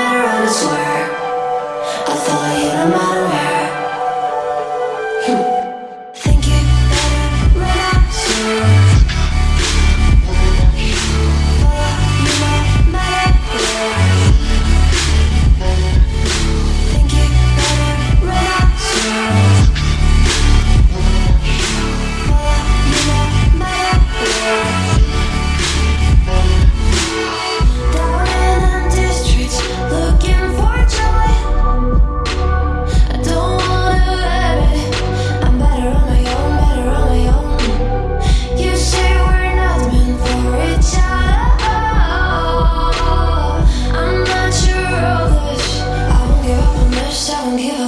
never swear. I thought you might. down here.